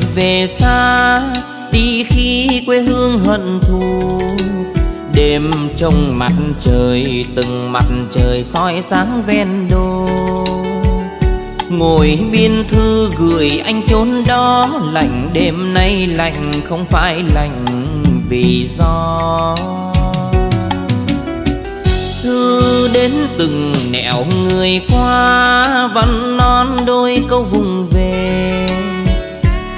hẹn về xa, Đi khi quê hương hận thù. Đêm trong mặt trời, Từng mặt trời soi sáng ven đô. Ngồi biên thư gửi anh chốn đó, Lạnh đêm nay lạnh, không phải lạnh vì do Thư đến từng nẻo người qua, Văn non đôi câu vùng về.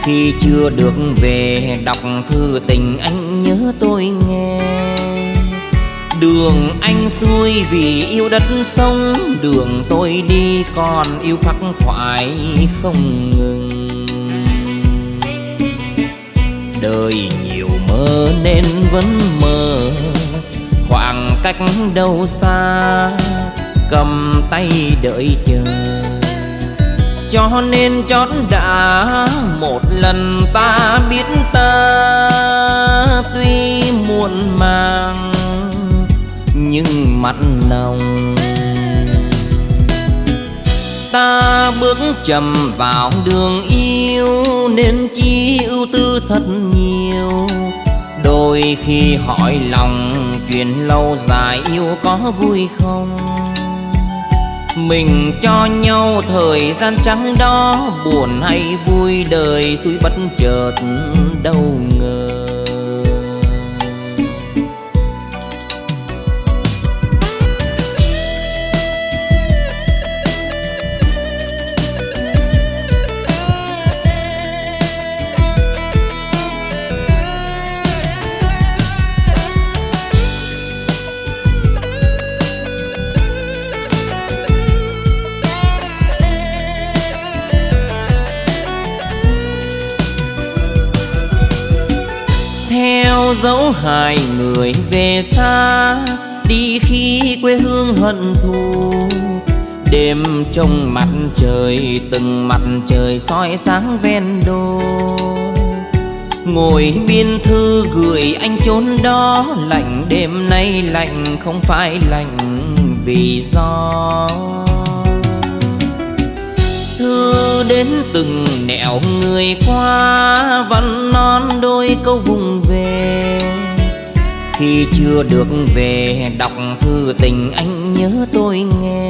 Khi chưa được về, đọc thư tình anh nhớ tôi nghe. Đường anh xuôi vì yêu đất sông, Đường tôi đi còn yêu khắc khoải không ngừng. Đời nhiều mơ nên vẫn mơ, Khoảng cách đâu xa, Cầm tay đợi chờ. Cho nên chót đã một lần ta biết ta Tuy muộn màng, nhưng mặn nồng Ta bước chậm vào đường yêu, Nên chi ưu tư thật nhiều. Đôi khi hỏi lòng, Chuyện lâu dài yêu có vui không? Mình cho nhau thời gian trắng đó, Buồn hay vui, đời suy bất chợt đâu ngờ. Hai người về xa, Đi khi quê hương hận thù. Đêm trong mặt trời, từng mặt trời soi sáng ven đô. Ngồi biên thư gửi anh chốn đó, Lạnh đêm nay lạnh, không phải lạnh vì gió. Thư đến từng nẻo người qua, Văn non đôi câu vùng về. Khi chưa được về, đọc thư tình anh nhớ tôi nghe.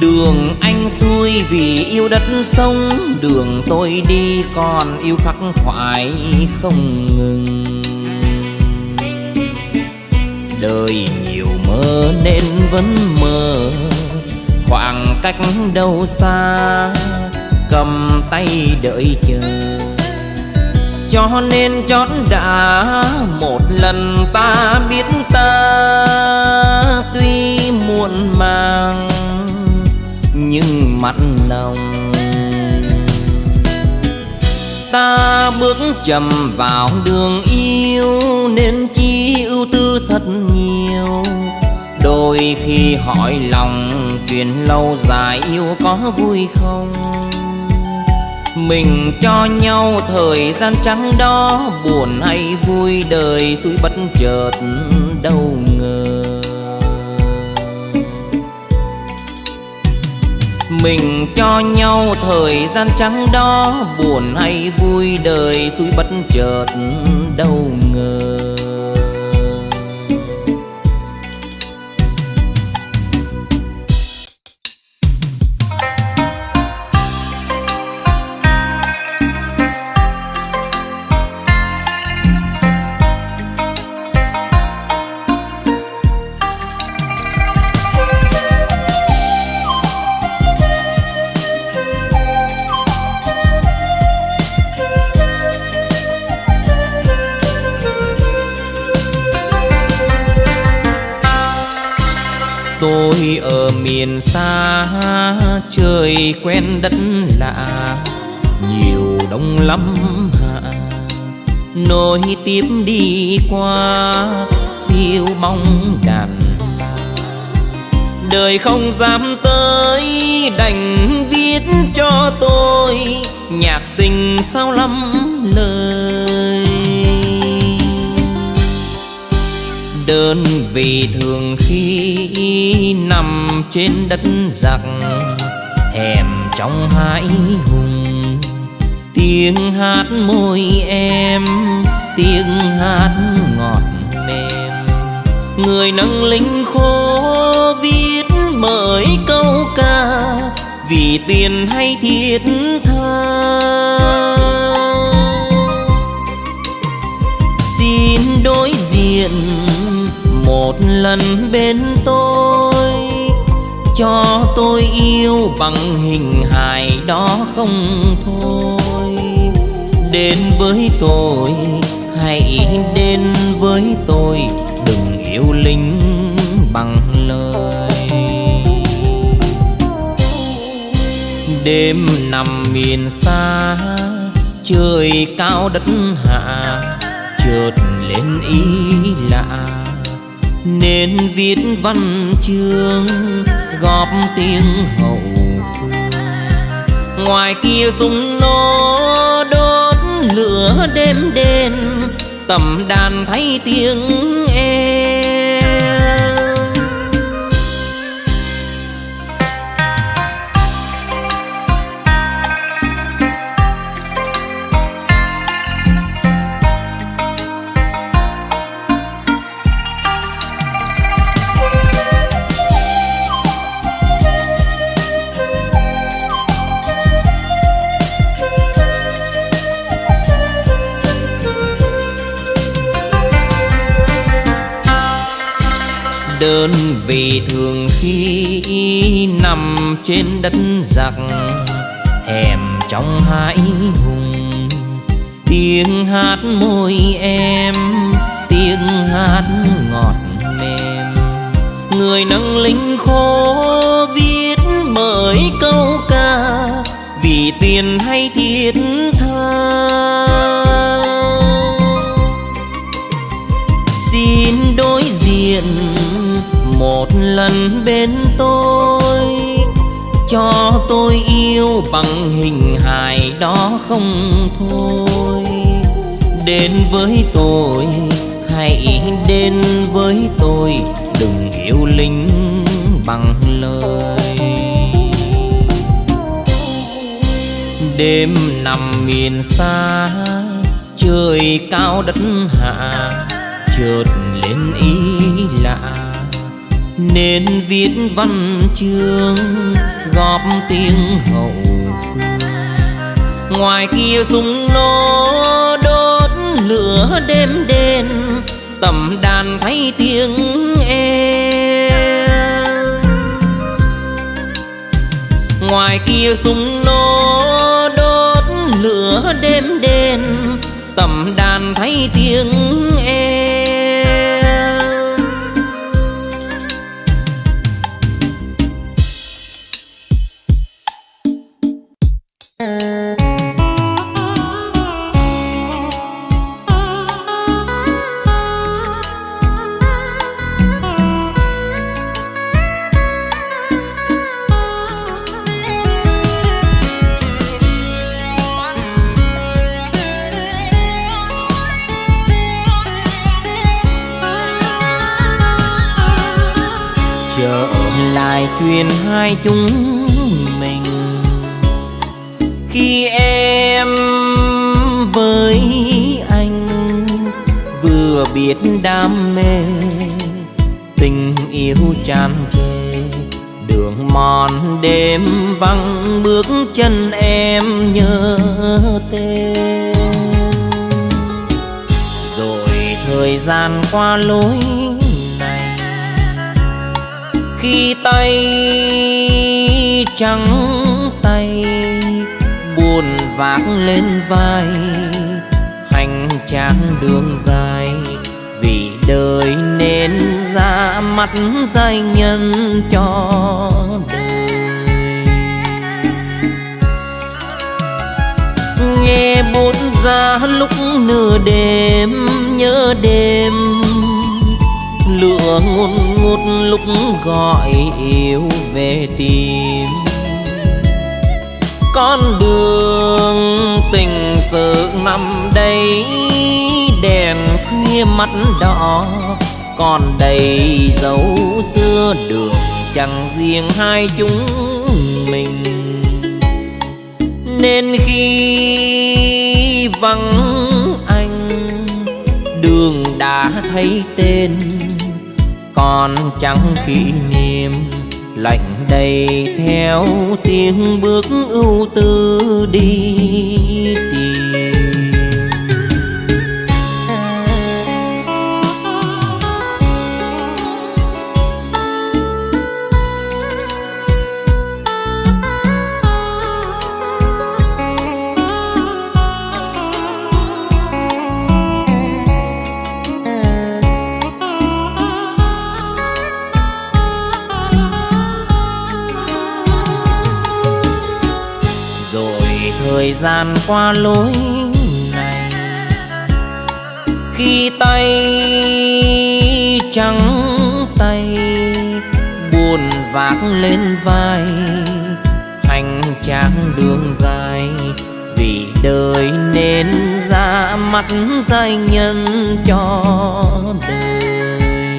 Đường anh xuôi vì yêu đất sông, Đường tôi đi còn yêu khắc khoải không ngừng. Đời nhiều mơ nên vẫn mơ, Khoảng cách đâu xa, Cầm tay đợi chờ. Cho nên chót đã một lần ta biết ta Tuy muộn màng, nhưng mặn lòng Ta bước chậm vào đường yêu Nên chi ưu tư thật nhiều. Đôi khi hỏi lòng chuyện lâu dài yêu có vui không? Mình cho nhau thời gian trắng đó, Buồn hay vui đời suối bất chợt đâu ngờ. Mình cho nhau thời gian trắng đó, Buồn hay vui đời suối bất chợt đâu ngờ. Quen đất lạ, Nhiều đông lắm hạ. Nối tiếp đi qua yêu mong đàn Đời không dám tới, đành viết cho tôi Nhạc tình sao lắm lời. Đơn vì thường khi nằm trên đất giặc thèm trong hãi hùng. Tiếng hát môi em, tiếng hát ngọt mềm. Người nâng linh khô viết bởi câu ca, vì tiền hay thiết tha. Xin đối diện một lần bên tôi cho tôi yêu bằng hình hài đó không thôi. Đến với tôi, hãy đến với tôi, đừng yêu linh bằng lời. Đêm nằm miền xa, trời cao đất hạ, chợt lên ý lạ. Nên viết văn chương góp tiếng hậu phương. Ngoài kia súng nó đốt lửa đêm đen, tầm đàn thấy tiếng em. Đơn vì thường khi nằm trên đất giặc hẻm trong hải hùng. Tiếng hát môi em, tiếng hát ngọt mềm. Người nâng linh khô viết bởi câu ca, vì tiền hay thiết tôi yêu bằng hình hài đó không thôi. Đến với tôi, hãy đến với tôi, đừng yêu linh bằng lời. Đêm nằm miền xa, trời cao đất hạ, chợt lên ý lạ nên viết văn chương, góp tiếng hậu phương. Ngoài kia súng nó đốt lửa đêm đen, tầm đàn thấy tiếng em. Ngoài kia súng nó đốt lửa đêm đen, tầm đàn thấy tiếng chúng mình. Khi em với anh vừa biết đam mê, tình yêu tràn trề, đường mòn đêm vắng bước chân em nhớ tên. Rồi thời gian qua lối khi tay trắng tay, buồn vác lên vai. Hành trang đường dài, vì đời nên ra mắt giai nhân cho đời. Nghe bút ra lúc nửa đêm, nhớ đêm. Lửa ngùn ngút lúc gọi yêu về tìm con đường tình sự nằm đây, đèn khuya mắt đỏ. Còn đầy dấu xưa đường, chẳng riêng hai chúng mình. Nên khi vắng anh, đường đã thấy tên, còn chẳng kỷ niệm lạnh đầy theo tiếng bước ưu tư đi tìm thời gian qua lối này. Khi tay trắng tay, buồn vác lên vai, hành trang đường dài. Vì đời nên ra mắt giai nhân cho đời.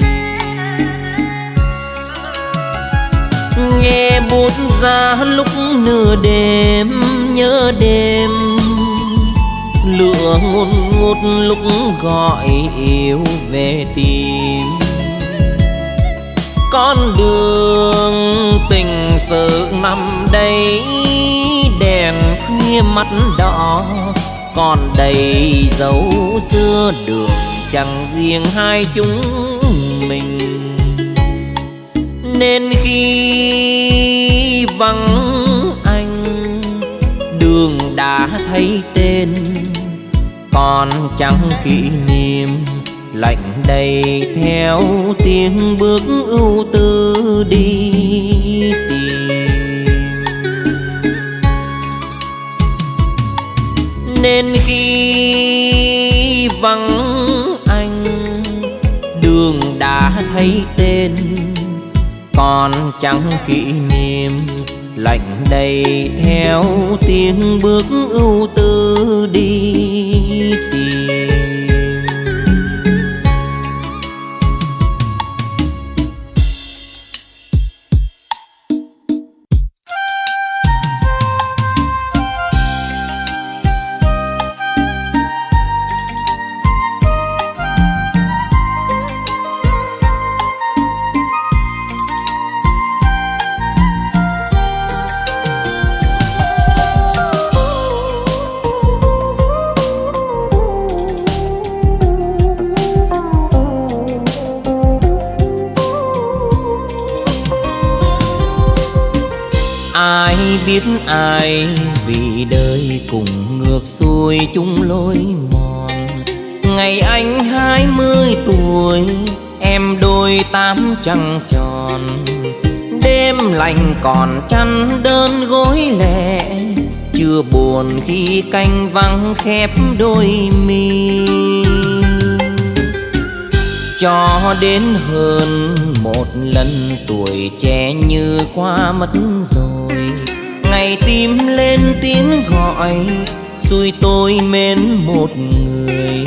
Nghe bút ra lúc nửa đêm nhớ đêm, lửa ngút ngút lúc gọi yêu về tìm. Con đường tình sự nằm đây, đèn khuya mắt đỏ, còn đầy dấu xưa đường chẳng riêng hai chúng mình. Nên khi vắng đã thấy tên. Còn chẳng kỷ niệm, lạnh đầy theo tiếng bước ưu tư đi tìm. Nên khi vắng anh, đường đã thấy tên. Còn chẳng kỷ niệm lạnh đầy theo tiếng bước ưu tư đi. Nay vì đời cùng ngược xuôi chung lối mòn. Ngày anh hai mươi tuổi, em đôi tám trăng tròn. Đêm lạnh còn chăn đơn gối lẻ, chưa buồn khi canh vắng khép đôi mi. Cho đến hơn một lần tuổi trẻ như qua mất rồi ngày tim lên tiếng gọi, xui tôi mến một người.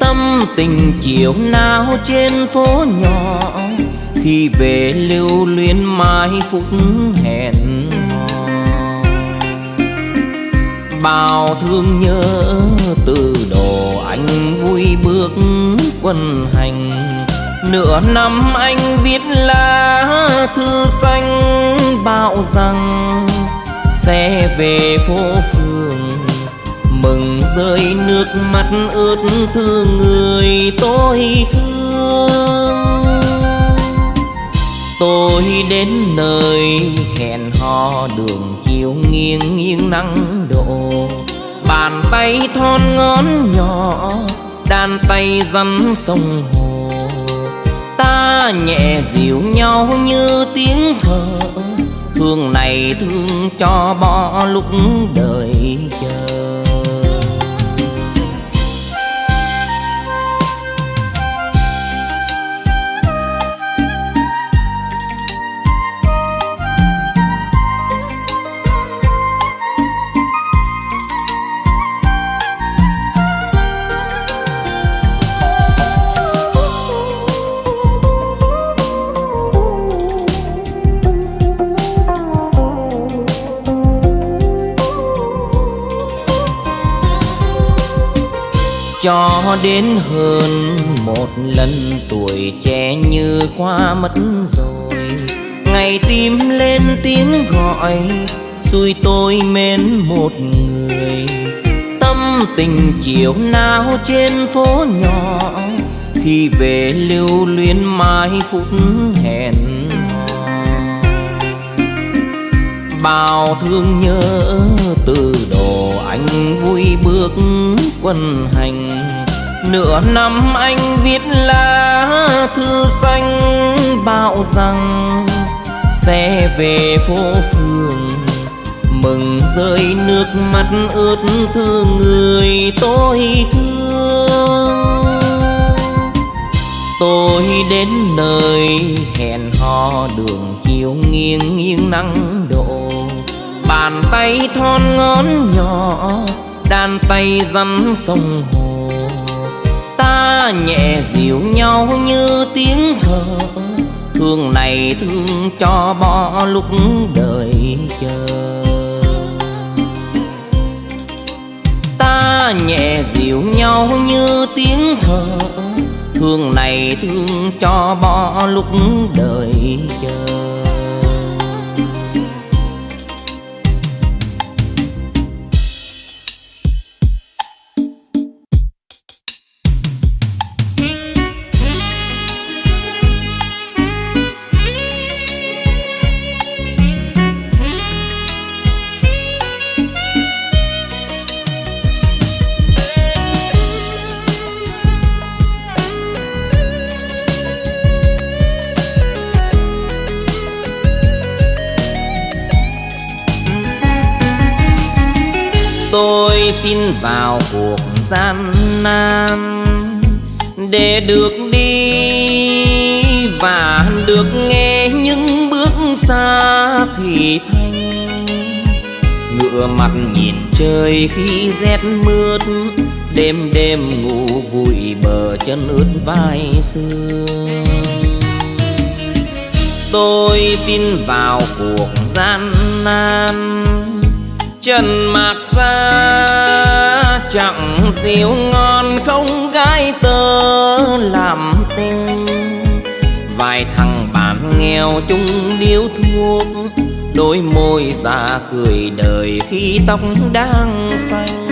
Tâm tình chiều nào trên phố nhỏ, khi về lưu luyến mai phút hẹn hò. Bao thương nhớ từ đồ anh vui bước quân hành. Nửa năm anh viết lá thư xanh, bảo rằng sẽ về phố phường. Mừng rơi nước mắt ướt thương người tôi thương. Tôi đến nơi hẹn hò đường chiều nghiêng nghiêng nắng độ bàn tay thon ngón nhỏ, đàn tay rắn sông hồ. Ta nhẹ dịu nhau như tiếng thở thương này thương cho bỏ lúc đời chờ. Cho đến hơn một lần, tuổi trẻ như qua mất rồi. Ngày tim lên tiếng gọi, xui tôi mến một người. Tâm tình chiều nào trên phố nhỏ, khi về lưu luyến mai phút hẹn bao thương nhớ từ đồ anh vui bước quân hành. Nửa năm anh viết lá thư xanh bảo rằng sẽ về phố phường, mừng rơi nước mắt ướt thương người tôi thương. Tôi đến nơi hẹn hò đường chiều nghiêng nghiêng nắng bàn tay thon ngón nhỏ đàn tay rắn sông hồ. Ta nhẹ dịu nhau như tiếng thở thương này thương cho bỏ lúc đời chờ. Ta nhẹ dịu nhau như tiếng thở thương này thương cho bỏ lúc đời chờ. Vào cuộc gian nan để được đi và được nghe những bước xa thì thanh ngựa mặt nhìn trời khi rét mướt, đêm đêm ngủ vùi bờ chân ướt vai sương. Tôi xin vào cuộc gian nan trần mạc xa, chẳng rượu ngon không gái tơ làm tình. Vài thằng bạn nghèo chung điếu thuốc, đôi môi già cười đời khi tóc đang xanh.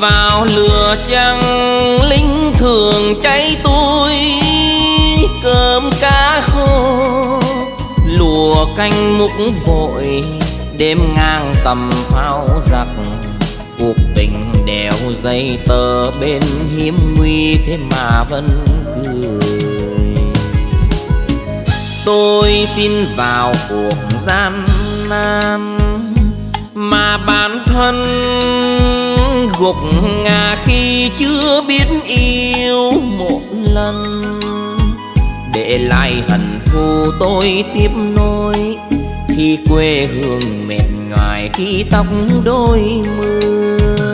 Vào lửa trăng linh thường cháy tôi cơm cá khô mùa canh múc vội đêm ngang tầm pháo giặc. Cuộc tình đèo dây tờ bên hiếm nguy, thế mà vẫn cười. Tôi xin vào cuộc gian nan, mà bản thân gục ngà khi chưa biết yêu một lần để lại hận thù tôi tiếp nối khi quê hương mệt nhoài, khi tóc đôi mưa.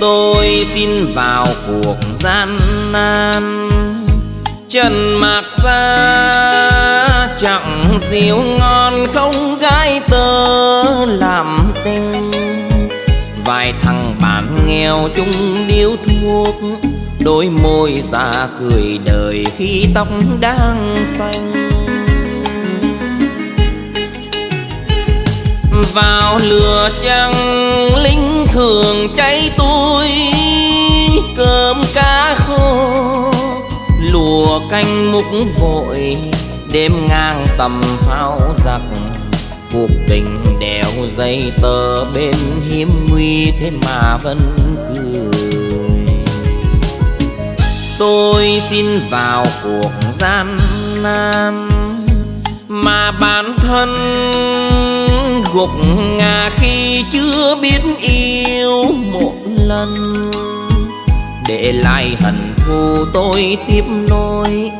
Tôi xin vào cuộc gian nan. Trần mạc xa, chẳng rượu ngon, không gái tơ làm tình. Vài thằng bạn nghèo chung điếu thuốc, đôi môi già cười đời khi tóc đang xanh. Vào lửa trăng linh thường cháy tôi cơm cá khô, lùa canh múc vội, đêm ngang tầm pháo giặc. Cuộc tình đèo dây tờ bên hiếm nguy, thế mà vẫn cười. Tôi xin vào cuộc gian nan, mà bản thân gục ngà khi chưa biết yêu một lần. Để lại hận thù tôi tiếp nối,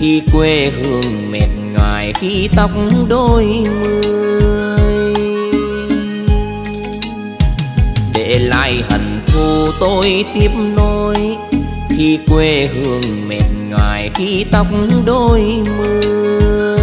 khi quê hương mệt ngoài khi tóc đôi mươi. Để lại hận thù tôi tiếp nối, khi quê hương mệt ngoài khi tóc đôi mươi.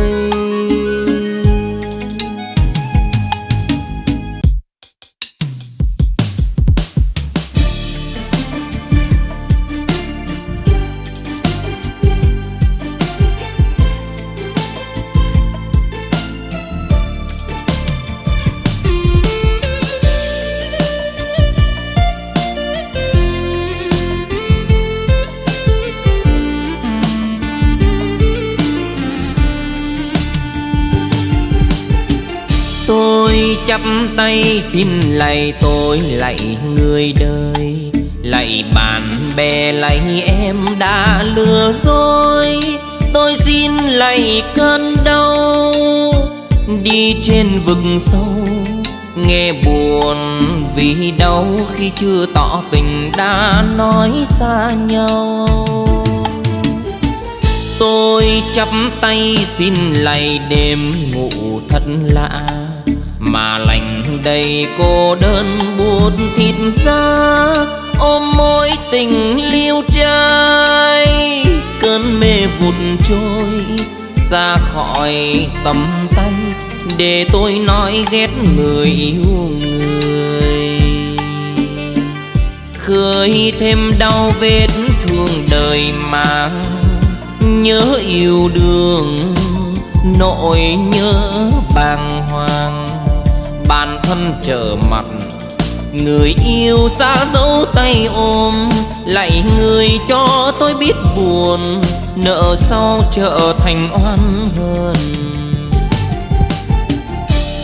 Tay xin lạy tôi, lạy người đời. Lạy bạn bè, lạy em đã lừa dối. Tôi xin lạy cơn đau. Đi trên vực sâu, nghe buồn vì đau khi chưa tỏ tình đã nói xa nhau. Tôi chắp tay xin lạy đêm ngủ thật lạ, mà lành đầy cô đơn buốt thịt ra ôm mối tình liêu trai. Cơn mê vụt trôi xa khỏi tầm tay, để tôi nói ghét người yêu người. Khơi thêm đau vết thương đời mà nhớ yêu đương nỗi nhớ bàng hoàng bản thân trở mặt. Người yêu xa dấu tay ôm, Lại người cho tôi biết buồn, Nợ sau trở thành oan hơn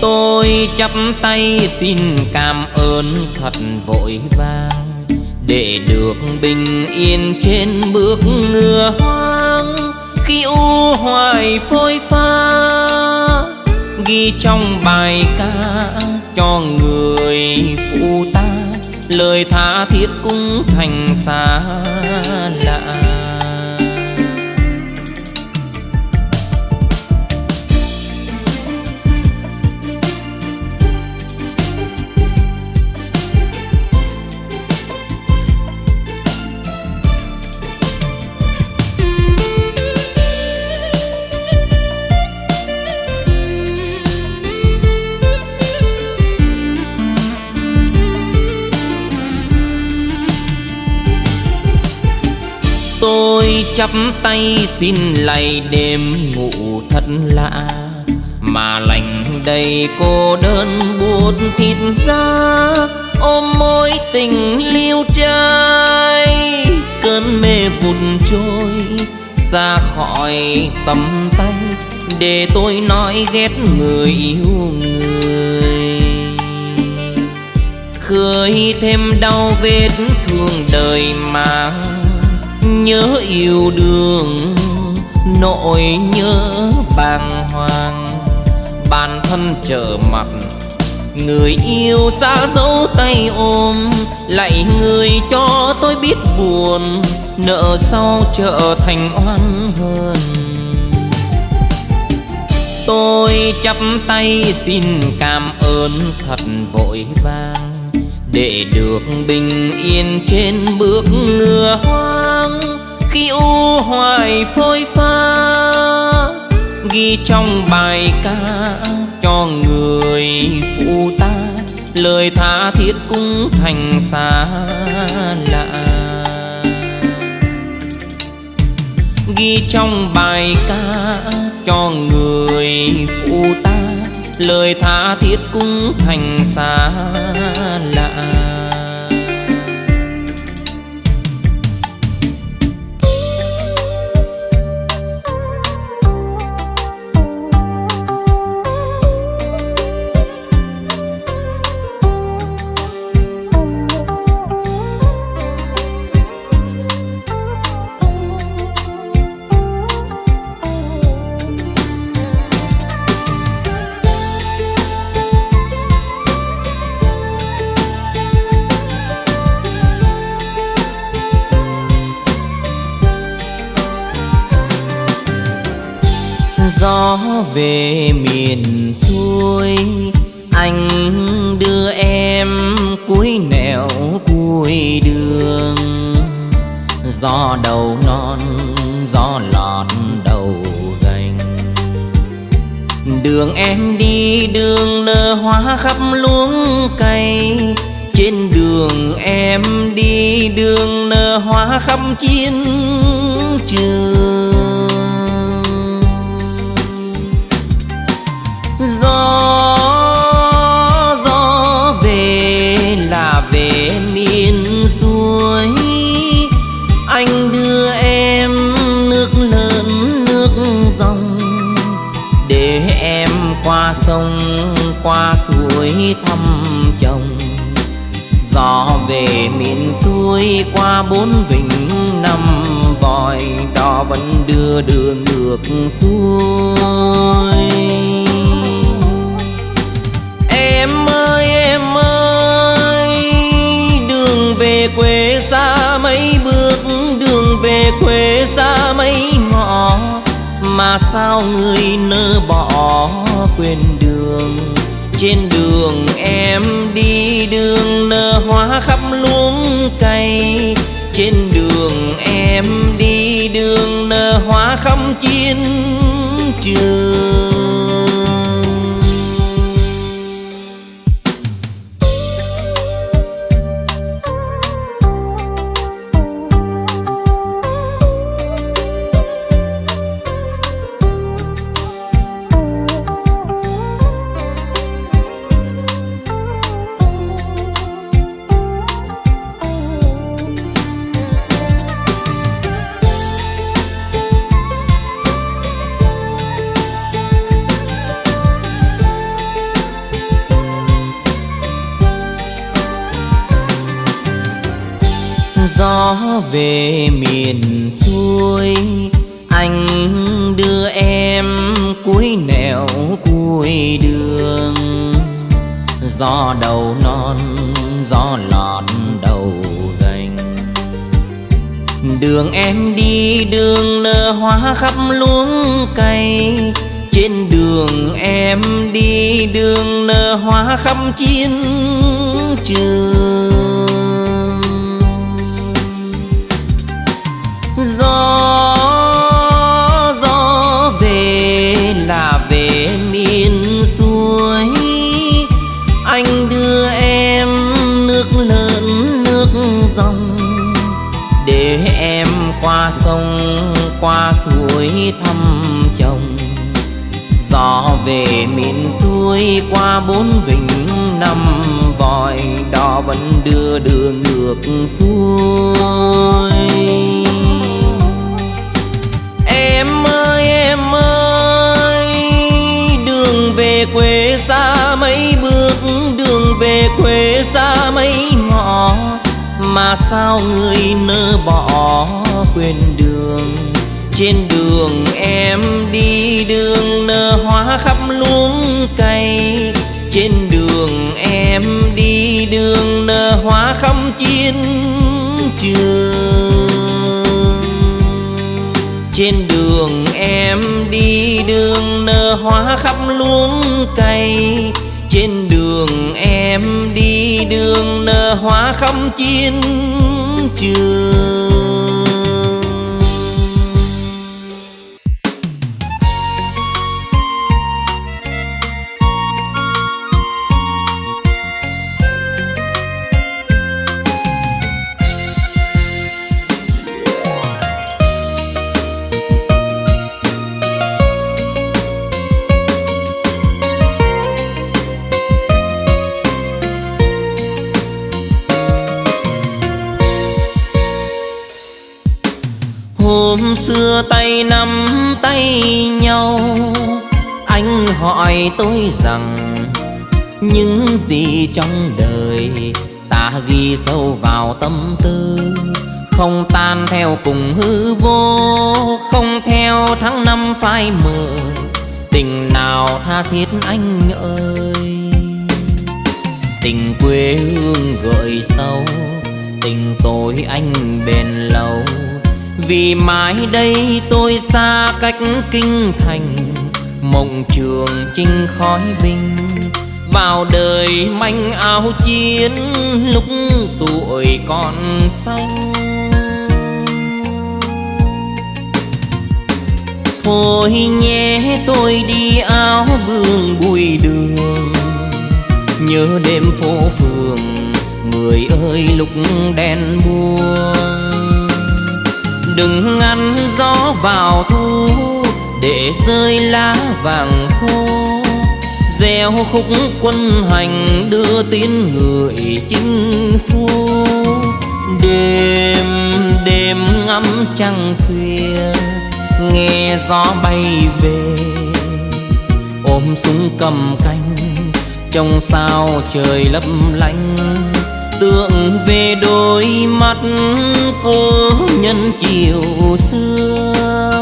Tôi chắp tay xin cảm ơn thật vội vàng, Để được bình yên trên bước ngựa hoang. Khi u hoài phôi pha ghi trong bài ca cho người phụ ta. Lời tha thiết cũng thành xa lạ. Chắp tay xin lạy đêm ngủ thật lạ. Mà lành đầy cô đơn buốt thịt ra ôm môi tình liêu trai. Cơn mê vụt trôi xa khỏi tầm tay, để tôi nói ghét người yêu người. Khơi thêm đau vết thương đời mà nhớ yêu đương nỗi nhớ bàng hoàng. Bản thân trở mặt, người yêu xa dấu tay ôm, lại người cho tôi biết buồn, nợ sau trở thành oan hơn tôi chắp tay xin cảm ơn thật vội vàng, để được bình yên trên bước ngựa hoang khi u hoài phôi pha, ghi trong bài ca cho người phụ ta. Lời tha thiết cũng thành xa lạ. Ghi trong bài ca cho người phụ ta. Lời tha thiết cũng thành xa lạ. Gió về miền xuôi qua bốn vịnh năm vòi, đò vẫn đưa đường ngược xuôi. Em ơi em ơi, đường về quê xa mấy bước, đường về quê xa mấy ngõ, mà sao người nỡ bỏ quên đường? Trên đường em đi, đường nở hoa khắp luống cây trên đường em đi, đường nở hoa khắp chiến trường. Đưa em cuối nẻo cuối đường. Gió đầu non, gió lọt đầu gành. Đường em đi, đường nở hoa khắp luống cây trên đường em đi, đường nở hoa khắp chiến trường. Qua suối thăm chồng. Gió về miền xuôi qua bốn vịnh, năm vòi đò vẫn đưa đường ngược xuôi. Em ơi em ơi, đường về quê xa mấy bước, đường về quê xa mấy ngõ. Mà sao người nỡ bỏ quên đường? Trên đường em đi, đường nở hoa khắp luống cây trên đường em đi, đường nở hoa khắp chiến trường. Trên đường em đi, đường nở hoa khắp luống cây trên đường em đi, đường nở hoa khắp chiến trường. Hỏi tôi rằng những gì trong đời ta ghi sâu vào tâm tư, không tan theo cùng hư vô, không theo tháng năm phai mờ, tình nào tha thiết anh ơi? Tình quê hương gợi sâu, tình tôi anh bền lâu, vì mãi đây tôi xa cách kinh thành mộng trường chinh khói binh, vào đời manh áo chiến, lúc tuổi còn xanh. Thôi nhé, tôi đi áo vương bụi đường, nhớ đêm phố phường, người ơi lúc đèn buông. Đừng ngăn gió vào thu để rơi lá vàng khô gieo khúc quân hành đưa tin người chinh phu. Đêm đêm ngắm trăng khuya, nghe gió bay về. Ôm súng cầm canh, trong sao trời lấp lánh. Tượng về đôi mắt cô nhân chiều xưa.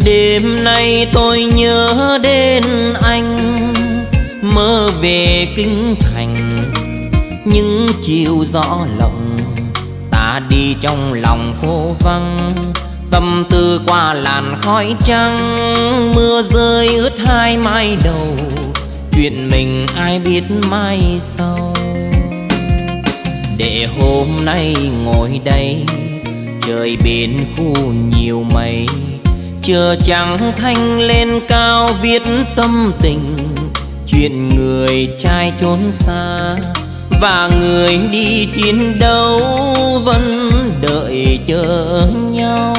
Đêm nay tôi nhớ đến anh, mơ về kinh thành. Những chiều gió lộng, ta đi trong lòng phố vắng. Tâm tư qua làn khói trắng, mưa rơi ướt hai mai đầu. Chuyện mình ai biết mai sau. Để hôm nay ngồi đây, trời biển khu nhiều mây chờ chẳng thanh lên cao viết tâm tình. Chuyện người trai trốn xa và người đi chiến đấu vẫn đợi chờ nhau.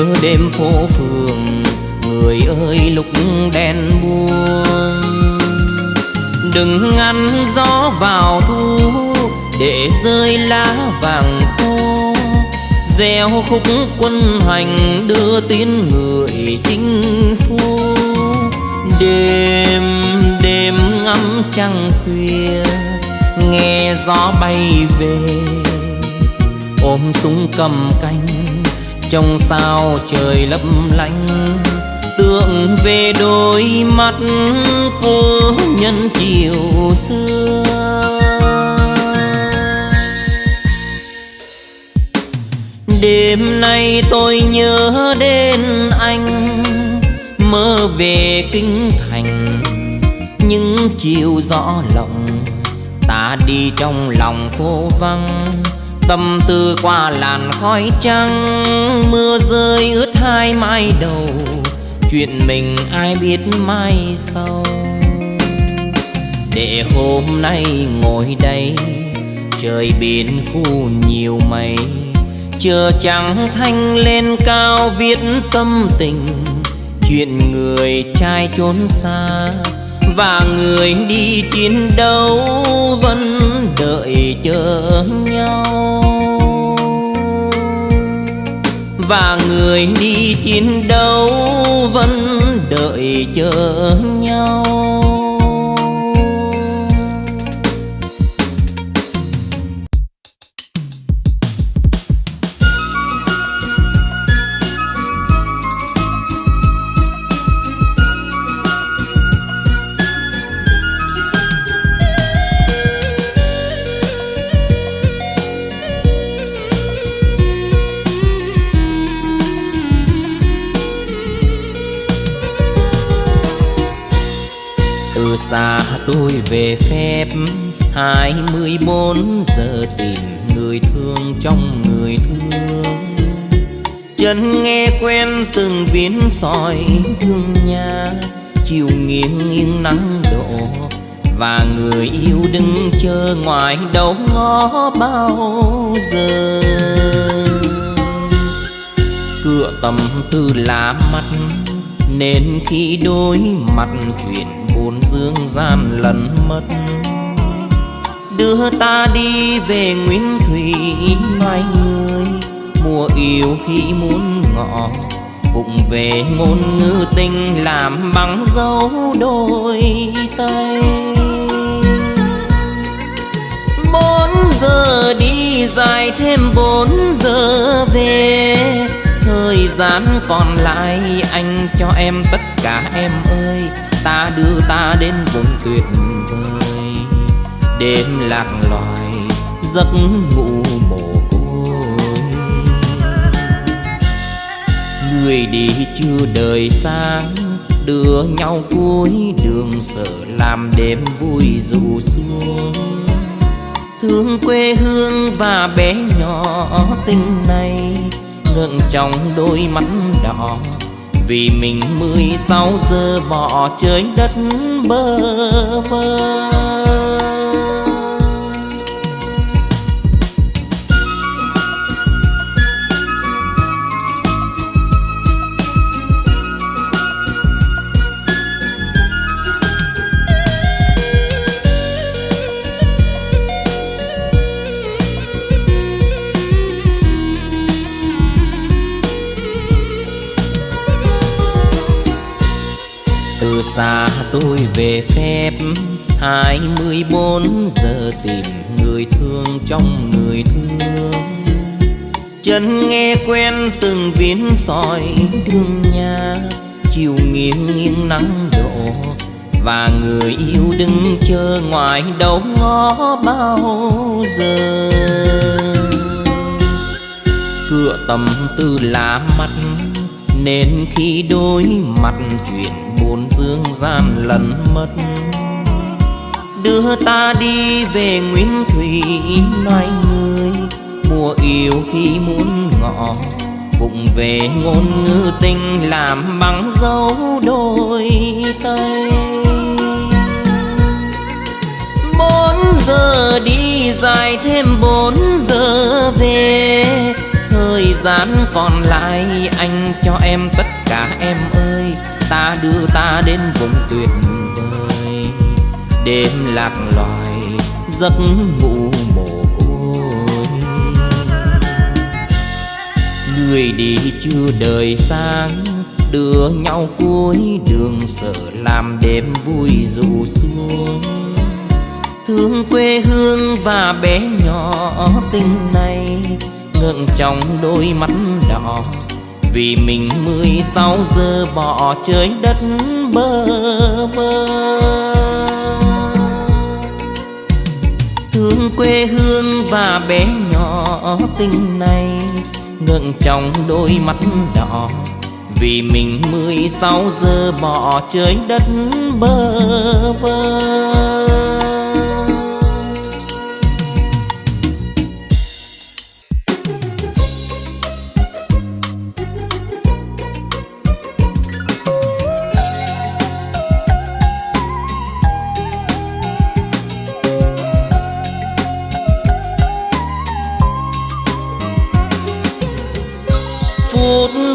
Nhớ đêm phố phường, người ơi lúc đèn buông. Đừng ngăn gió vào thu, để rơi lá vàng khô gieo khúc quân hành đưa tin người chinh phu. Đêm đêm ngắm trăng khuya, nghe gió bay về, ôm súng cầm canh trong sao trời lấp lánh. Tượng về đôi mắt cô nhân chiều xưa. Đêm nay tôi nhớ đến anh, mơ về kinh thành. Những chiều gió lòng ta đi trong lòng phố vắng tâm tư qua làn khói trắng, mưa rơi ướt hai mai đầu. Chuyện mình ai biết mai sau? Để hôm nay ngồi đây, trời biển khu nhiều mây. Chờ trắng thanh lên cao viết tâm tình, chuyện người trai trốn xa và người đi chiến đấu vẫn đợi chờ nhau. Và người đi chiến đấu vẫn đợi chờ nhau. Tôi về phép. Hai mươi bốn giờ tìm người thương trong người thương. Chân nghe quen từng viên sỏi thương nhà, chiều nghiêng nghiêng nắng đổ. Và người yêu đứng chờ ngoài đầu ngó bao giờ. Cửa tầm tư lá mắt, nên khi đối mặt chuyện buồn dương gian lần mất. Đưa ta đi về nguyên thủy loài người mùa yêu khi muốn ngọ. Vụng về ngôn ngữ tình làm bằng dấu đôi tay. Bốn giờ đi dài thêm bốn giờ về. Thời gian còn lại anh cho em tất cả em ơi ta đưa ta đến vùng tuyệt vời. Đêm lạc loài, giấc ngủ mồ côi. Người đi chưa đời sáng, đưa nhau cuối đường sợ làm đêm vui dù xuống. Thương quê hương và bé nhỏ, tình này ngượng trong đôi mắt đỏ vì mình mười sáu giờ bỏ chơi đất bơ vơ. Tôi về phép. Hai mươi bốn giờ tìm người thương trong người thương. Chân nghe quen từng viên sỏi đường nhà chiều nghiêng nghiêng nắng đổ và người yêu đứng chờ ngoài đầu ngó bao giờ. Cửa tầm tư lá mắt, nên khi đối mặt chuyện buồn dương gian lần mất. Đưa ta đi về nguyên thủy, loài người mùa yêu khi muốn ngọ. Vụng về ngôn ngữ tình làm bằng dấu đôi tay. Bốn giờ đi dài thêm bốn giờ về. Thời gian còn lại anh cho em tất cả em ơi ta đưa ta đến vùng tuyệt vời. Đêm lạc loài, giấc ngủ mồ côi. Người đi chưa đời sáng, đưa nhau cuối đường sợ làm đêm vui dù xuống. Thương quê hương và bé nhỏ, tình này ngượng trong đôi mắt đỏ vì mình mười sáu giờ bỏ chơi đất bơ vơ thương quê hương và bé nhỏ tình này ngượng trong đôi mắt đỏ. Vì mình mười sáu giờ bỏ chơi đất bơ vơ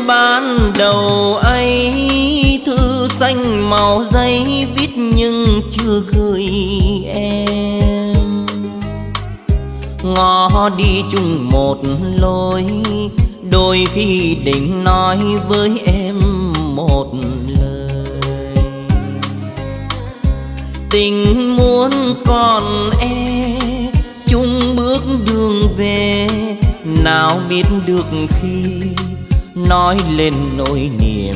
ban đầu ấy, thư xanh màu giấy viết nhưng chưa gửi em. Ngó đi chung một lối, đôi khi định nói với em một lời. Tình muốn còn em chung bước đường về, nào biết được khi nói lên nỗi niềm.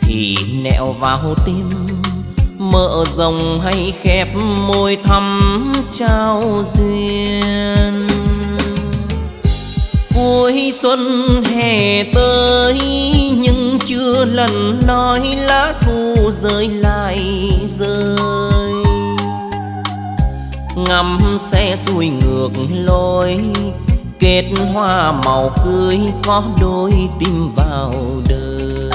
Thì nẹo vào tim mở rộng hay khép môi thắm trao duyên. Cuối xuân hè tới, nhưng chưa lần nói lá thu rơi lại rơi. Ngắm xe xuôi ngược lối kết hoa màu cưới có đôi tim vào đời.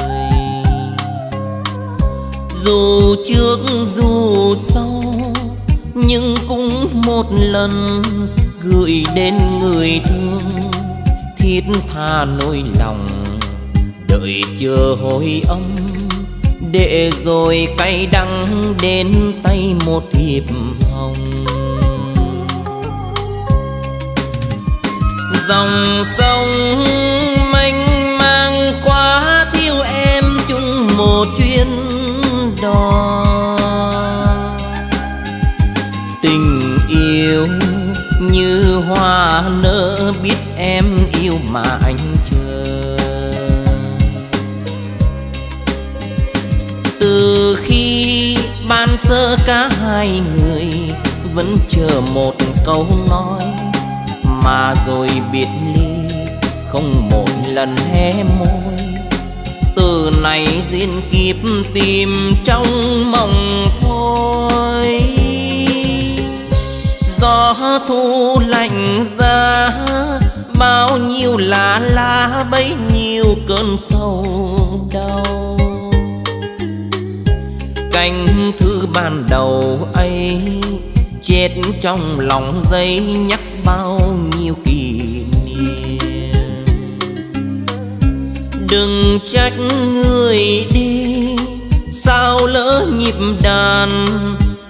Dù trước dù sau, nhưng cũng một lần gửi đến người thương. Thiết tha nỗi lòng, đợi chờ hồi âm. Để rồi cay đắng đến tay một thiệp hồng. Dòng sông mênh mang quá thiếu em chung một chuyến đò. Tình yêu như hoa nở biết em yêu mà anh chờ. Từ khi ban sơ cả hai người vẫn chờ một câu nói mà rồi biệt ly không một lần hé môi. Từ này duyên kiếp tìm trong mộng thôi. Gió thu lạnh ra bao nhiêu lá lá, bấy nhiêu cơn sâu đau. Cánh thư ban đầu ấy, chết trong lòng giấy nhắc bao đừng trách người đi, sao lỡ nhịp đàn,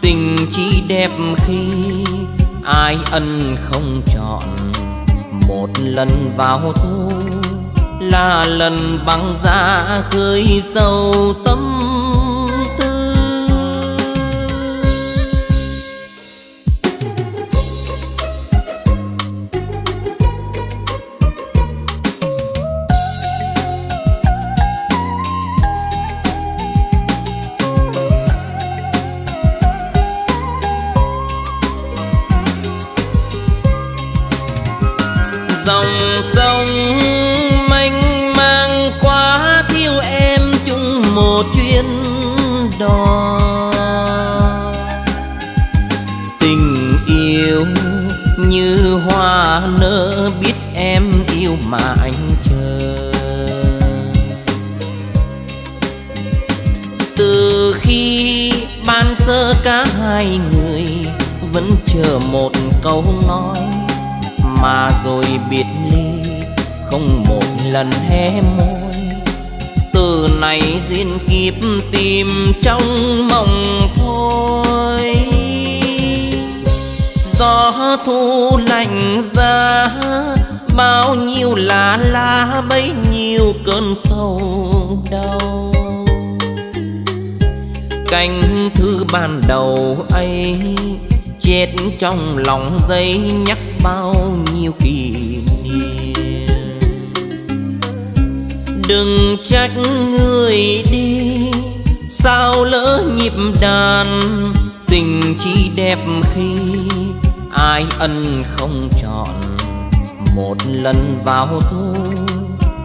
tình chỉ đẹp khi ai ân không chọn. Một lần vào thu là lần băng giá khơi sâu tâm. Chờ một câu nói mà rồi biệt ly, không một lần hé môi. Từ này duyên kiếp tìm trong mộng thôi. Gió thu lạnh giá, bao nhiêu lá lá, bấy nhiêu cơn sâu đau. Cánh thư ban đầu ấy chết trong lòng dây nhắc bao nhiêu kỷ niệm. Đừng trách người đi, sao lỡ nhịp đàn, tình chỉ đẹp khi ai ân không chọn. Một lần vào thu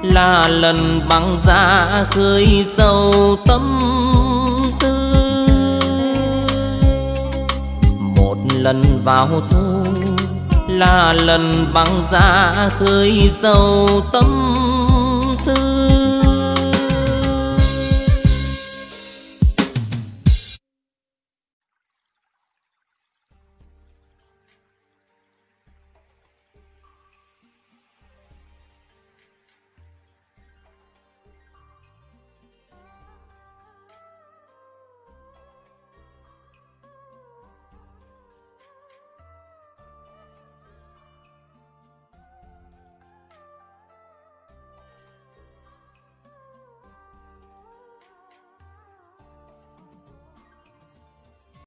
là lần băng giá khơi sâu tâm. Lần vào thu là lần băng giá khơi sâu tâm tư.